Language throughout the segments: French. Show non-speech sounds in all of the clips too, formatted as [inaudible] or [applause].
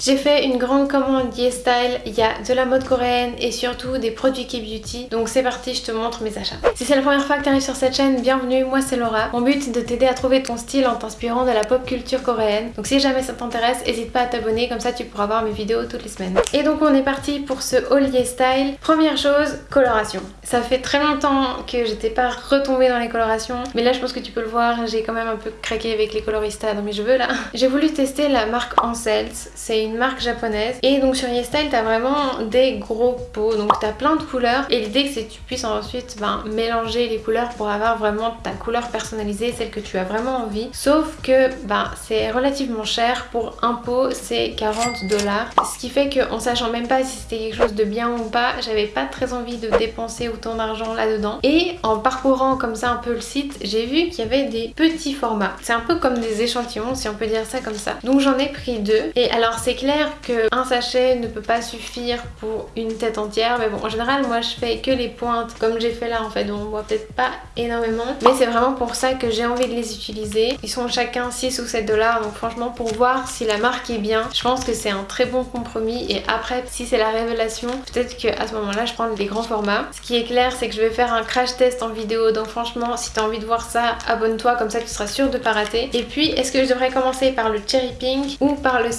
J'ai fait une grande commande YesStyle, il y a de la mode coréenne et surtout des produits K-Beauty, donc c'est parti, je te montre mes achats. Si c'est la première fois que tu arrives sur cette chaîne, bienvenue, moi c'est Laura. Mon but c'est de t'aider à trouver ton style en t'inspirant de la pop culture coréenne. Donc si jamais ça t'intéresse, n'hésite pas à t'abonner, comme ça tu pourras voir mes vidéos toutes les semaines. Et donc on est parti pour ce haul YesStyle. Première chose, coloration. Ça fait très longtemps que j'étais pas retombée dans les colorations, mais là je pense que tu peux le voir, j'ai quand même un peu craqué avec les coloristas dans mes cheveux là. J'ai voulu tester la marque Ansels, c'est une marque japonaise et donc sur YesStyle t'as vraiment des gros pots, donc t'as plein de couleurs et l'idée c'est que tu puisses ensuite ben, mélanger les couleurs pour avoir vraiment ta couleur personnalisée, celle que tu as vraiment envie. Sauf que ben, c'est relativement cher, pour un pot c'est 40 dollars, ce qui fait qu'en sachant même pas si c'était quelque chose de bien ou pas, j'avais pas très envie de dépenser autant d'argent là-dedans. Et en parcourant comme ça un peu le site, j'ai vu qu'il y avait des petits formats. C'est un peu comme des échantillons si on peut dire ça comme ça. Donc j'en ai pris deux. Et alors c'est clair qu'un sachet ne peut pas suffire pour une tête entière. Mais bon en général moi je fais que les pointes comme j'ai fait là en fait. Donc on voit peut-être pas énormément. Mais c'est vraiment pour ça que j'ai envie de les utiliser. Ils sont chacun 6 ou 7 dollars. Donc franchement pour voir si la marque est bien, je pense que c'est un très bon compromis. Et après si c'est la révélation, peut-être qu'à ce moment là je prends des grands formats. Ce qui est clair c'est que je vais faire un crash test en vidéo. Donc franchement si tu as envie de voir ça, abonne-toi comme ça tu seras sûr de pas rater. Et puis est-ce que je devrais commencer par le Cherry Pink ou par le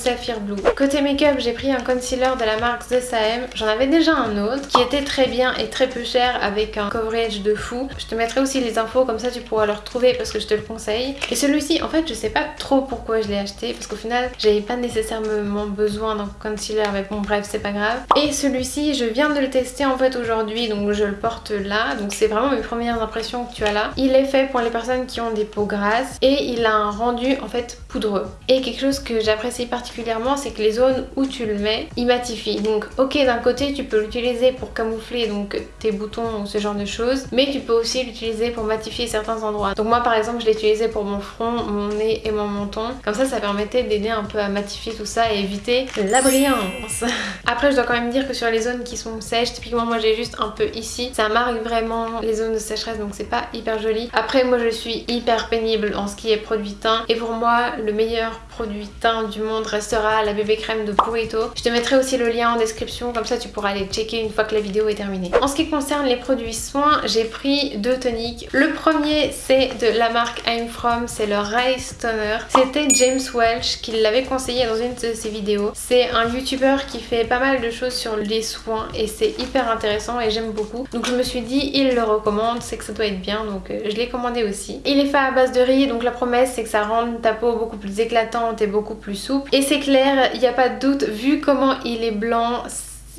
Côté make-up, j'ai pris un concealer de la marque The Sam. J'en avais déjà un autre qui était très bien et très peu cher avec un coverage de fou. Je te mettrai aussi les infos comme ça tu pourras le retrouver parce que je te le conseille. Et celui-ci, en fait, je sais pas trop pourquoi je l'ai acheté parce qu'au final, j'avais pas nécessairement besoin d'un concealer mais bon bref, c'est pas grave. Et celui-ci, je viens de le tester en fait aujourd'hui donc je le porte là. Donc c'est vraiment mes premières impressions que tu as là. Il est fait pour les personnes qui ont des peaux grasses et il a un rendu en fait poudreux. Et quelque chose que j'apprécie particulièrement, c'est que les zones où tu le mets, il matifie. Donc ok, d'un côté, tu peux l'utiliser pour camoufler donc tes boutons ou ce genre de choses, mais tu peux aussi l'utiliser pour matifier certains endroits. Donc moi par exemple, je l'ai utilisé pour mon front, mon nez et mon menton. Comme ça, ça permettait d'aider un peu à matifier tout ça et éviter la brillance. [laughs] Après, je dois quand même dire que sur les zones qui sont sèches, typiquement moi j'ai juste un peu ici, ça marque vraiment les zones de sécheresse, donc c'est pas hyper joli. Après, moi je suis hyper pénible en ce qui est produit teint et pour moi, le meilleur produit teint du monde restera la bébé crème de Purito. Je te mettrai aussi le lien en description, comme ça tu pourras aller checker une fois que la vidéo est terminée. En ce qui concerne les produits soins, j'ai pris deux toniques. Le premier c'est de la marque I'm From, c'est le Rice Toner. C'était James Welch qui l'avait conseillé dans une de ses vidéos. C'est un youtubeur qui fait pas mal de choses sur les soins et c'est hyper intéressant et j'aime beaucoup. Donc je me suis dit il le recommande, c'est que ça doit être bien donc euh, je l'ai commandé aussi. Il est fait à base de riz donc la promesse c'est que ça rend ta peau beaucoup plus éclatante et beaucoup plus souple. Et c'est clair, il n'y a pas de doute, vu comment il est blanc,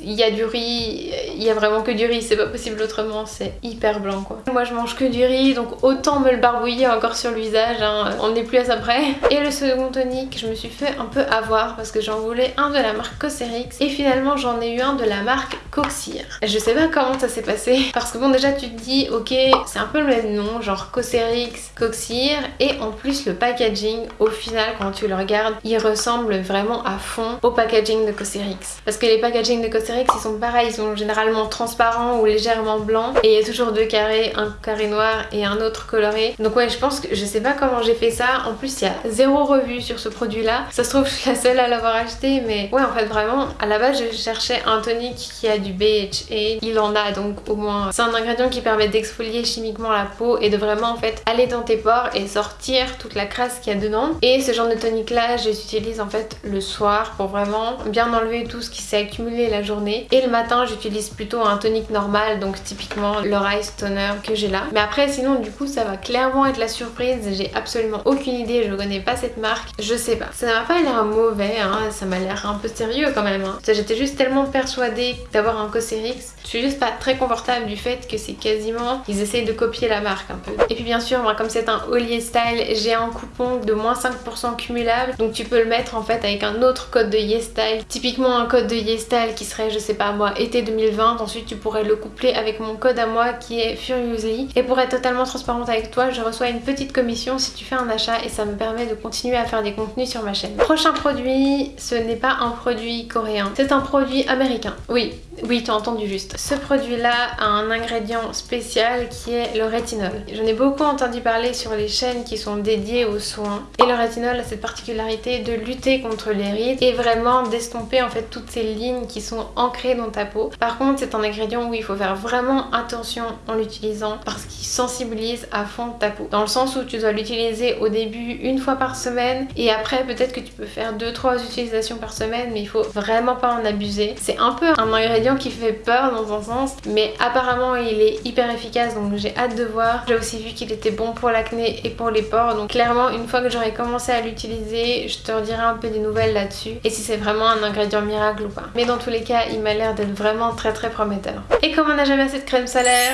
il y a du riz, il y a vraiment que du riz, c'est pas possible autrement, c'est hyper blanc quoi. Moi je mange que du riz, donc autant me le barbouiller encore sur le visage, hein. on n'est plus à ça près. Et le second tonique, je me suis fait un peu avoir parce que j'en voulais un de la marque Cosrx et finalement j'en ai eu un de la marque Coxir. Je sais pas comment ça s'est passé parce que bon déjà tu te dis ok c'est un peu le même nom, genre Cosrx, Coxir et en plus le packaging au final quand tu le regardes il ressemble vraiment à fond au packaging de Cosrx. Parce que les packaging de Cosrx ils sont pareils, ils sont généralement transparents ou légèrement blancs et il y a toujours deux carrés, un carré noir et un autre coloré. Donc ouais je pense que je sais pas comment j'ai fait ça, en plus il y a zéro revue sur ce produit là. Ça se trouve je suis la seule à l'avoir acheté mais ouais en fait vraiment à la base je cherchais un tonique qui a du BHA, il en a donc au moins. C'est un ingrédient qui permet d'exfolier chimiquement la peau et de vraiment en fait aller dans tes pores et sortir toute la crasse qu'il y a dedans. Et ce genre de tonique là je l'utilise en fait le soir pour vraiment bien enlever tout ce qui s'est accumulé la et le matin, j'utilise plutôt un tonique normal, donc typiquement le Rice Toner que j'ai là. Mais après, sinon, du coup, ça va clairement être la surprise. J'ai absolument aucune idée, je connais pas cette marque. Je sais pas. Ça m'a pas l'air mauvais, hein. ça m'a l'air un peu sérieux quand même. Hein. J'étais juste tellement persuadée d'avoir un Cosrx. Je suis juste pas très confortable du fait que c'est quasiment... Ils essayent de copier la marque un peu. Et puis bien sûr, moi, comme c'est un Ollier Style, j'ai un coupon de moins 5% cumulable. Donc tu peux le mettre en fait avec un autre code de YesStyle. Typiquement un code de YesStyle qui serait je sais pas moi, été 2020. Ensuite, tu pourrais le coupler avec mon code à moi qui est Furiously. Et pour être totalement transparente avec toi, je reçois une petite commission si tu fais un achat et ça me permet de continuer à faire des contenus sur ma chaîne. Prochain produit, ce n'est pas un produit coréen, c'est un produit américain. Oui, Oui, t'as entendu juste. Ce produit-là a un ingrédient spécial qui est le rétinol. J'en ai beaucoup entendu parler sur les chaînes qui sont dédiées aux soins. Et le rétinol a cette particularité de lutter contre les rides et vraiment d'estomper en fait toutes ces lignes qui sont ancrées dans ta peau. Par contre, c'est un ingrédient où il faut faire vraiment attention en l'utilisant parce qu'il sensibilise à fond ta peau. Dans le sens où tu dois l'utiliser au début une fois par semaine et après peut-être que tu peux faire 2-3 utilisations par semaine mais il faut vraiment pas en abuser. C'est un peu un ingrédient qui fait peur dans un sens mais apparemment il est hyper efficace donc j'ai hâte de voir. J'ai aussi vu qu'il était bon pour l'acné et pour les pores donc clairement une fois que j'aurai commencé à l'utiliser je te redirai un peu des nouvelles là-dessus et si c'est vraiment un ingrédient miracle ou pas. Mais dans tous les cas il m'a l'air d'être vraiment très très prometteur. Et comme on n'a jamais assez de crème solaire,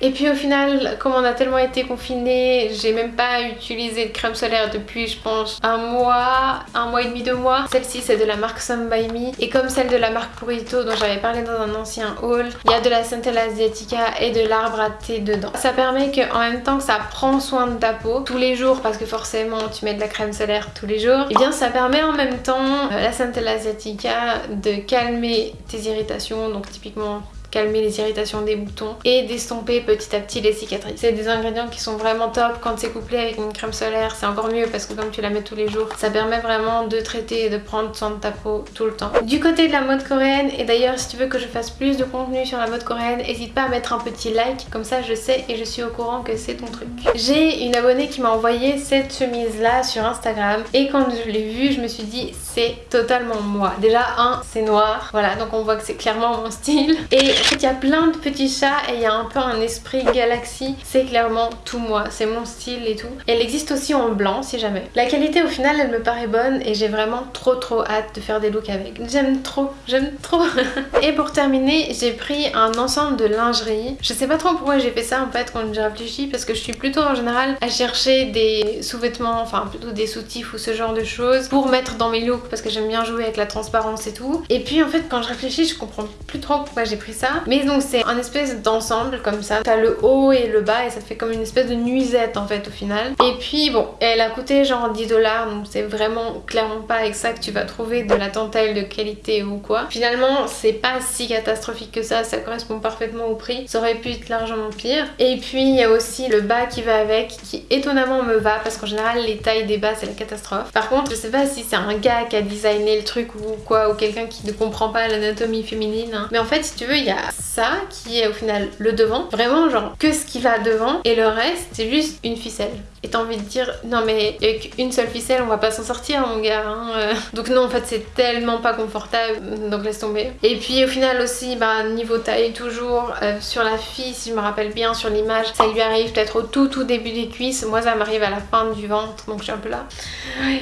Et puis au final comme on a tellement été confiné, j'ai même pas utilisé de crème solaire depuis je pense un mois, un mois et demi, deux mois. Celle-ci c'est de la marque Some By Me et comme celle de la marque Purito dont j'avais parlé dans un ancien haul, il y a de la Centella Asiatica et de l'arbre à thé dedans. Ça permet qu'en même temps que ça prend soin de ta peau tous les jours parce que forcément tu mets de la crème solaire tous les jours, et eh bien ça permet en même temps euh, la Centella Asiatica de calmer tes irritations donc typiquement calmer les irritations des boutons et d'estomper petit à petit les cicatrices. C'est des ingrédients qui sont vraiment top quand c'est couplé avec une crème solaire, c'est encore mieux parce que comme tu la mets tous les jours, ça permet vraiment de traiter et de prendre soin de ta peau tout le temps. Du côté de la mode coréenne, et d'ailleurs si tu veux que je fasse plus de contenu sur la mode coréenne, n'hésite pas à mettre un petit like, comme ça je sais et je suis au courant que c'est ton truc. J'ai une abonnée qui m'a envoyé cette chemise là sur Instagram et quand je l'ai vue, je me suis dit c'est totalement moi. Déjà un, c'est noir, voilà donc on voit que c'est clairement mon style et il y a plein de petits chats et il y a un peu un esprit galaxie. C'est clairement tout moi, c'est mon style et tout. elle existe aussi en blanc si jamais. La qualité au final elle me paraît bonne et j'ai vraiment trop trop hâte de faire des looks avec. J'aime trop, j'aime trop. [laughs] et pour terminer, j'ai pris un ensemble de lingerie. Je sais pas trop pourquoi j'ai fait ça en fait quand j'ai réfléchi parce que je suis plutôt en général à chercher des sous-vêtements, enfin plutôt des soutifs ou ce genre de choses pour mettre dans mes looks parce que j'aime bien jouer avec la transparence et tout. Et puis en fait quand je réfléchis je comprends plus trop pourquoi j'ai pris ça. Mais donc c'est un espèce d'ensemble comme ça. T'as le haut et le bas et ça fait comme une espèce de nuisette en fait au final. Et puis bon, elle a coûté genre 10 dollars donc c'est vraiment clairement pas avec ça que tu vas trouver de la dentelle de qualité ou quoi. Finalement c'est pas si catastrophique que ça, ça correspond parfaitement au prix. Ça aurait pu être largement pire. Et puis il y a aussi le bas qui va avec qui étonnamment me va parce qu'en général les tailles des bas c'est la catastrophe. Par contre je sais pas si c'est un gars qui a designé le truc ou quoi ou quelqu'un qui ne comprend pas l'anatomie féminine. Hein. Mais en fait si tu veux il y a ça qui est au final le devant, vraiment genre que ce qui va devant et le reste c'est juste une ficelle et t'as envie de dire non mais avec une seule ficelle on va pas s'en sortir mon gars hein, euh. donc non en fait c'est tellement pas confortable donc laisse tomber. Et puis au final aussi bah niveau taille toujours euh, sur la fille si je me rappelle bien sur l'image ça lui arrive peut-être au tout tout début des cuisses. Moi ça m'arrive à la fin du ventre donc je suis un peu là.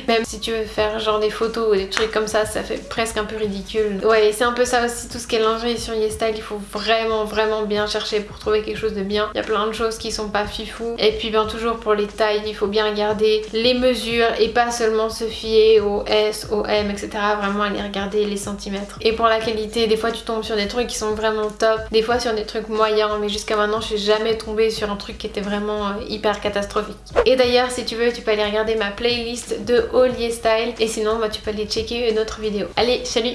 Même si tu veux faire genre des photos ou des trucs comme ça ça fait presque un peu ridicule. Ouais c'est un peu ça aussi tout ce qui est lingerie sur YesStyle il faut vraiment vraiment bien chercher pour trouver quelque chose de bien. Il y a plein de choses qui sont pas fifou et puis bien toujours pour les tailles il faut bien regarder les mesures et pas seulement se fier au S, au M, etc. Vraiment aller regarder les centimètres. Et pour la qualité, des fois tu tombes sur des trucs qui sont vraiment top, des fois sur des trucs moyens, mais jusqu'à maintenant je suis jamais tombée sur un truc qui était vraiment euh, hyper catastrophique. Et d'ailleurs si tu veux tu peux aller regarder ma playlist de All Style et sinon bah, tu peux aller checker une autre vidéo. Allez, salut